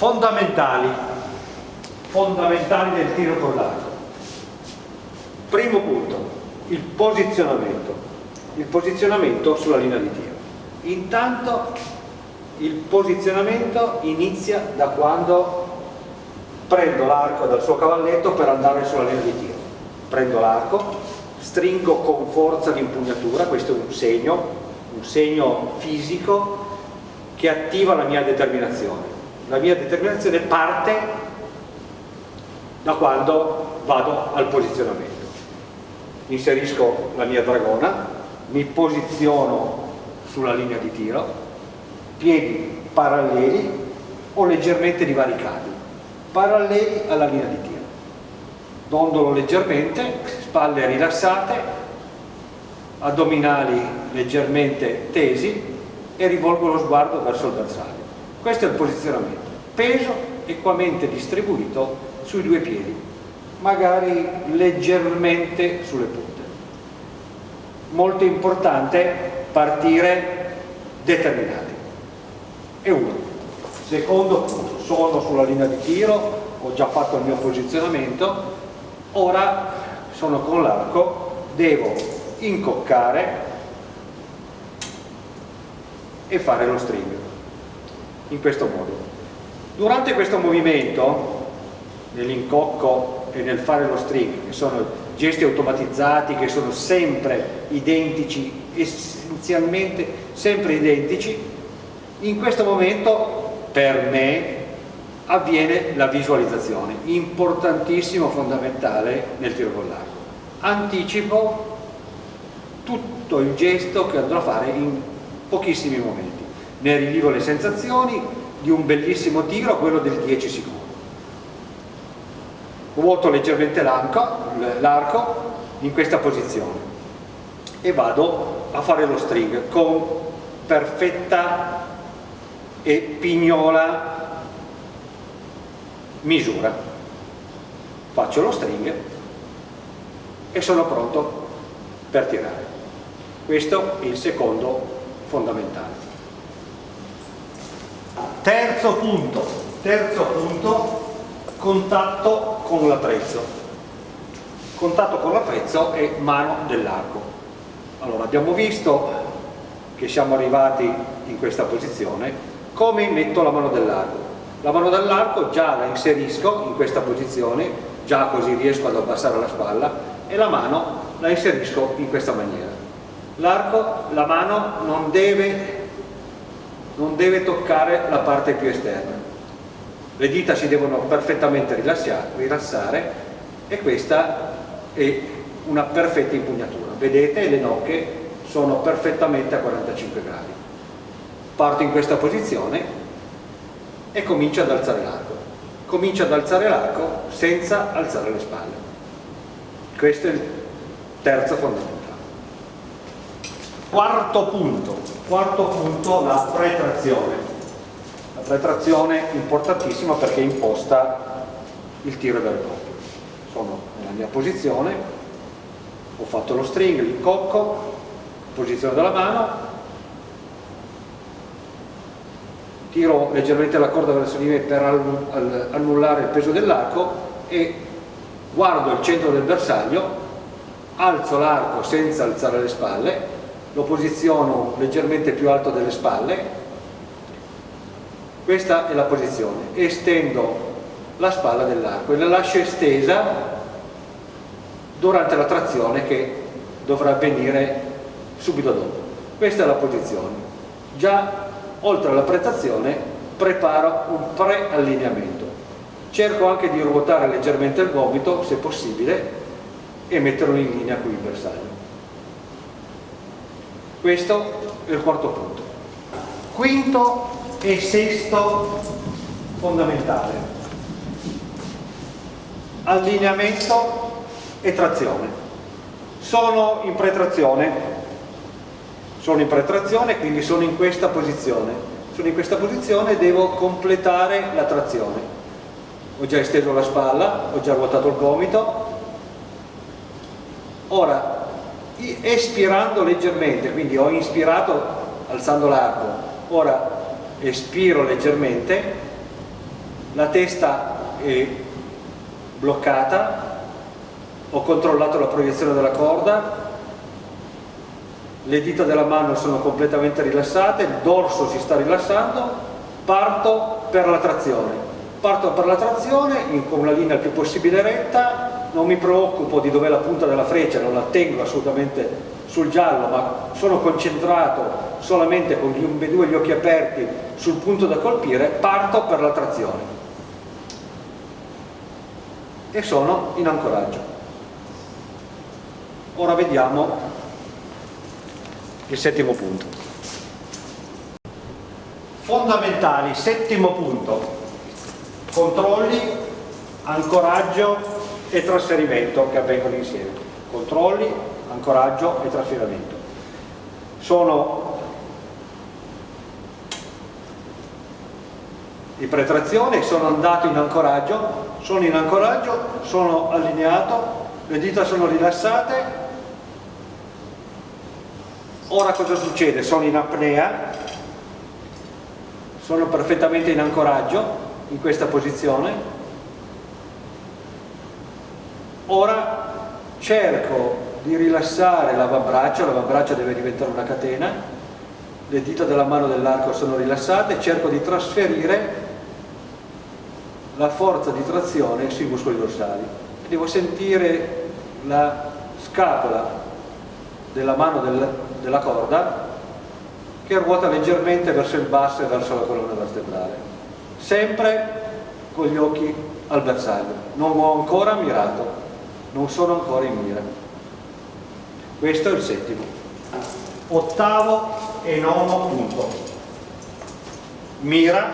fondamentali fondamentali del tiro con l'arco. Primo punto il posizionamento il posizionamento sulla linea di tiro. Intanto il posizionamento inizia da quando prendo l'arco dal suo cavalletto per andare sulla linea di tiro. Prendo l'arco stringo con forza l'impugnatura questo è un segno un segno fisico che attiva la mia determinazione la mia determinazione parte da quando vado al posizionamento. Inserisco la mia dragona mi posiziono sulla linea di tiro piedi paralleli o leggermente divaricati paralleli alla linea di tiro. Dondolo leggermente spalle rilassate addominali leggermente tesi e rivolgo lo sguardo verso il bersaglio questo è il posizionamento. Peso equamente distribuito sui due piedi magari leggermente sulle punte. Molto importante partire determinati. E uno. Secondo punto. Sono sulla linea di tiro ho già fatto il mio posizionamento. Ora sono con l'arco devo incoccare e fare lo string in questo modo. Durante questo movimento nell'incocco e nel fare lo string che sono gesti automatizzati che sono sempre identici essenzialmente sempre identici in questo momento per me avviene la visualizzazione importantissimo fondamentale nel tiro con l'arco. Anticipo tutto il gesto che andrò a fare in pochissimi momenti ne rivivo le sensazioni di un bellissimo tiro quello del 10 secondi. Vuoto leggermente l'arco in questa posizione e vado a fare lo string con perfetta e pignola misura. Faccio lo string e sono pronto per tirare. Questo è il secondo fondamentale. Terzo punto, terzo punto, contatto con l'apprezzo. Contatto con l'apprezzo è mano dell'arco. Allora, abbiamo visto che siamo arrivati in questa posizione, come metto la mano dell'arco? La mano dell'arco già la inserisco in questa posizione, già così riesco ad abbassare la spalla, e la mano la inserisco in questa maniera l'arco, la mano non deve, non deve toccare la parte più esterna. Le dita si devono perfettamente rilassare e questa è una perfetta impugnatura. Vedete le nocche sono perfettamente a 45 gradi. Parto in questa posizione e comincio ad alzare l'arco. Comincio ad alzare l'arco senza alzare le spalle. Questo è il terzo fondamentale Quarto punto, quarto punto la pretrazione. La pretrazione importantissima perché imposta il tiro e proprio. Sono nella mia posizione, ho fatto lo string, l'incocco, posizione della mano, tiro leggermente la corda verso di me per annullare il peso dell'arco e guardo il centro del bersaglio, alzo l'arco senza alzare le spalle lo posiziono leggermente più alto delle spalle. Questa è la posizione. Estendo la spalla dell'arco e la lascio estesa durante la trazione che dovrà avvenire subito dopo. Questa è la posizione. Già oltre alla prestazione preparo un pre-allineamento. Cerco anche di ruotare leggermente il gomito se possibile e metterlo in linea con il bersaglio questo è il quarto punto. Quinto e sesto fondamentale. Allineamento e trazione. Sono in pretrazione, sono in pretrazione, quindi sono in questa posizione. Sono in questa posizione e devo completare la trazione. Ho già esteso la spalla, ho già ruotato il gomito. Ora espirando leggermente, quindi ho inspirato alzando l'arco, ora espiro leggermente la testa è bloccata, ho controllato la proiezione della corda, le dita della mano sono completamente rilassate, il dorso si sta rilassando, parto per la trazione. Parto per la trazione con una linea il più possibile retta, non mi preoccupo di dov'è la punta della freccia, non la tengo assolutamente sul giallo, ma sono concentrato solamente con gli ambedue gli occhi aperti sul punto da colpire, parto per la trazione. E sono in ancoraggio. Ora vediamo il settimo punto. Fondamentali, settimo punto, controlli, ancoraggio e trasferimento che avvengono insieme. Controlli, ancoraggio e trasferimento. Sono di pretrazione, sono andato in ancoraggio, sono in ancoraggio, sono allineato, le dita sono rilassate, ora cosa succede? Sono in apnea, sono perfettamente in ancoraggio in questa posizione, ora cerco di rilassare l'avambraccio, l'avambraccio deve diventare una catena, le dita della mano dell'arco sono rilassate, cerco di trasferire la forza di trazione sui muscoli dorsali. Devo sentire la scapola della mano del, della corda che ruota leggermente verso il basso e verso la colonna vertebrale. Sempre con gli occhi al bersaglio. Non ho ancora mirato, non sono ancora in mira. Questo è il settimo. Ottavo e nono punto. Mira,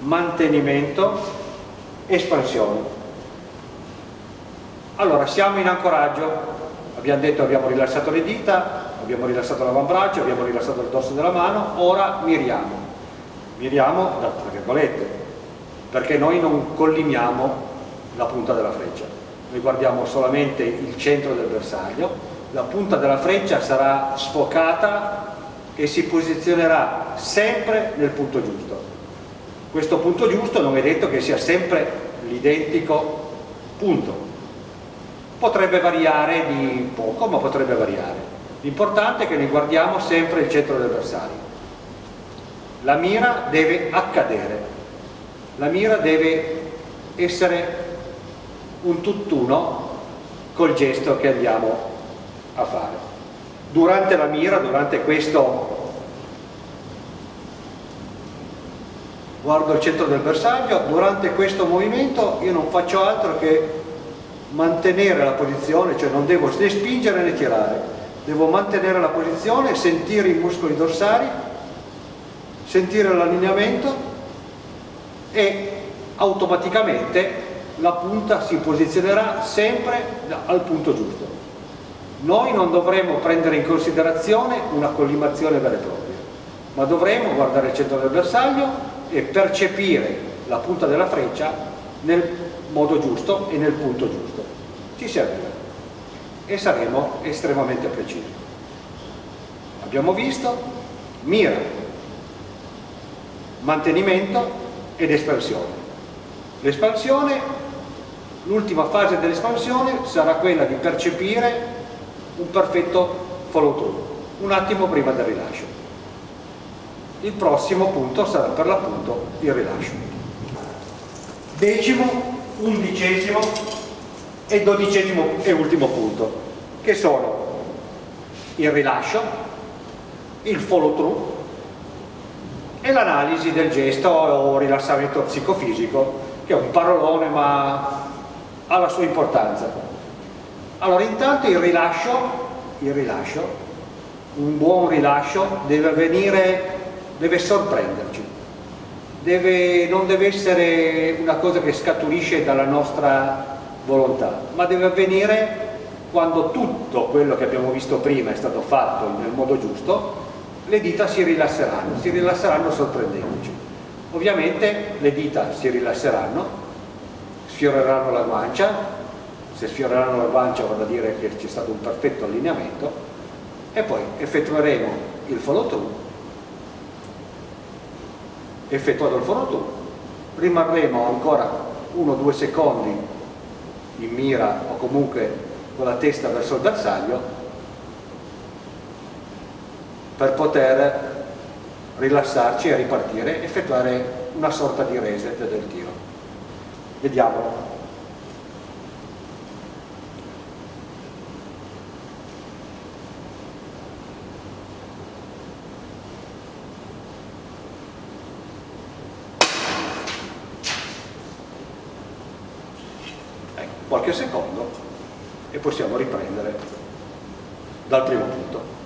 mantenimento espansione. Allora, siamo in ancoraggio, abbiamo detto abbiamo rilassato le dita, abbiamo rilassato l'avambraccio, abbiamo rilassato il dorso della mano, ora miriamo. Miriamo, tra virgolette, perché noi non collimiamo la punta della freccia, noi guardiamo solamente il centro del bersaglio, la punta della freccia sarà sfocata e si posizionerà sempre nel punto giusto questo punto giusto non è detto che sia sempre l'identico punto. Potrebbe variare di poco, ma potrebbe variare. L'importante è che noi guardiamo sempre il centro del bersaglio. La mira deve accadere, la mira deve essere un tutt'uno col gesto che andiamo a fare. Durante la mira, durante questo guardo il centro del bersaglio, durante questo movimento io non faccio altro che mantenere la posizione, cioè non devo né spingere né tirare, devo mantenere la posizione, sentire i muscoli dorsali, sentire l'allineamento e automaticamente la punta si posizionerà sempre al punto giusto. Noi non dovremo prendere in considerazione una collimazione vera e propria, ma dovremo guardare il centro del bersaglio e percepire la punta della freccia nel modo giusto e nel punto giusto. Ci servirà e saremo estremamente precisi. Abbiamo visto mira, mantenimento ed espansione. L'espansione, l'ultima fase dell'espansione sarà quella di percepire un perfetto follow through, un attimo prima del rilascio. Il prossimo punto sarà per l'appunto il rilascio. Decimo, undicesimo e dodicesimo e ultimo punto che sono il rilascio il follow through e l'analisi del gesto o rilassamento psicofisico che è un parolone ma ha la sua importanza allora intanto il rilascio il rilascio un buon rilascio deve avvenire deve sorprenderci, deve, non deve essere una cosa che scaturisce dalla nostra volontà, ma deve avvenire quando tutto quello che abbiamo visto prima è stato fatto nel modo giusto, le dita si rilasseranno, si rilasseranno sorprendendoci. Ovviamente le dita si rilasseranno, sfioreranno la guancia, se sfioreranno la guancia vuol dire che c'è stato un perfetto allineamento. E poi effettueremo il follow through. Effettuato il follow rimarremo ancora uno o due secondi in mira o comunque con la testa verso il bersaglio per poter rilassarci e ripartire, effettuare una sorta di reset del tiro. Vediamolo. Ecco, qualche secondo e possiamo riprendere dal primo punto.